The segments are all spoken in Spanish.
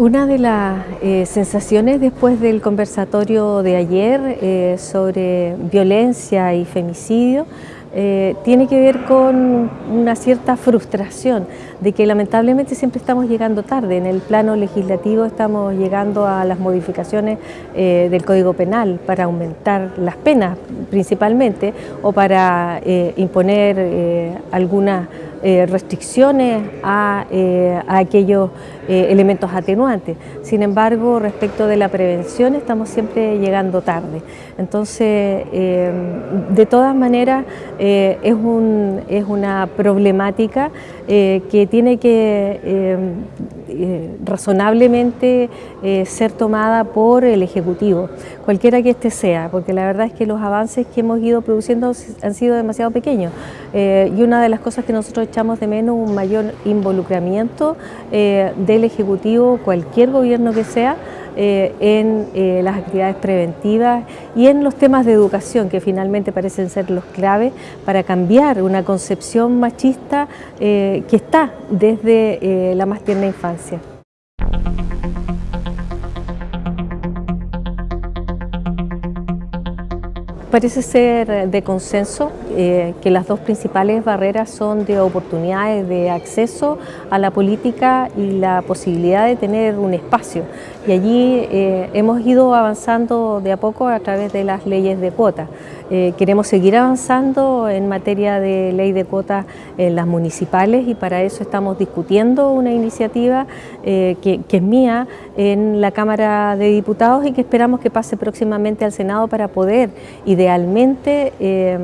Una de las eh, sensaciones después del conversatorio de ayer eh, sobre violencia y femicidio eh, tiene que ver con una cierta frustración de que lamentablemente siempre estamos llegando tarde. En el plano legislativo estamos llegando a las modificaciones del Código Penal para aumentar las penas principalmente o para imponer algunas eh, restricciones a, eh, aquellos eh, elementos atenuantes. Sin embargo, respecto de la prevención estamos siempre llegando tarde. Entonces, de todas maneras, es, un, es, una problemática que tiene que razonablemente ser tomada por el Ejecutivo, cualquiera que éste sea, porque la verdad es que los avances que hemos ido produciendo han sido demasiado pequeños. y una de las cosas que nosotros echamos de menos un mayor involucramiento eh, del Ejecutivo, cualquier gobierno que sea, eh, en eh, las actividades preventivas y en los temas de educación que finalmente parecen ser los claves para cambiar una concepción machista que está desde la más tierna infancia. Parece ser de consenso eh, que las dos principales barreras son de oportunidades de acceso a la política y la posibilidad de tener un espacio. Y allí eh, hemos ido avanzando de a poco a través de las leyes de cuotas. Eh, queremos seguir avanzando en materia de ley de cuotas en las municipales y para eso estamos discutiendo una iniciativa que, que es mía en la Cámara de Diputados y que esperamos que pase próximamente al Senado para poder idealmente eh,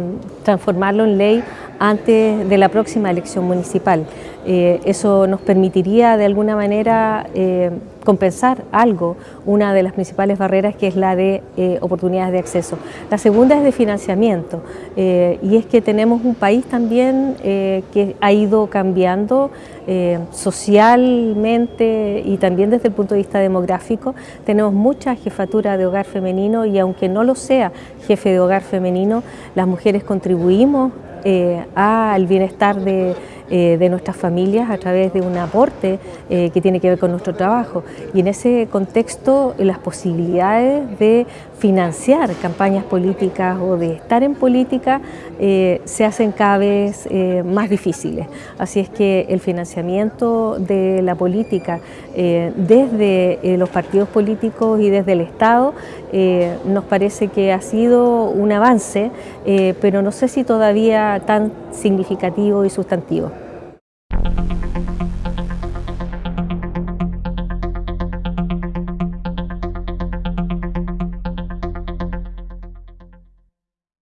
transformarlo en ley antes de la próxima elección municipal. Eh, eso nos permitiría de alguna manera eh, compensar algo, una de las principales barreras que es la de eh, oportunidades de acceso. La segunda es de financiamiento y es que tenemos un país también que ha ido cambiando socialmente y también desde el punto de vista demográfico. Tenemos mucha jefatura de hogar femenino y aunque no lo sea jefe de hogar femenino, las mujeres contribuimos al bienestar de eh, de nuestras familias a través de un aporte eh, que tiene que ver con nuestro trabajo. Y en ese contexto las posibilidades de financiar campañas políticas o de estar en política eh, se hacen cada vez más difíciles. Así es que el financiamiento de la política desde los partidos políticos y desde el Estado nos parece que ha sido un avance, pero no sé si todavía tan significativo y sustantivo.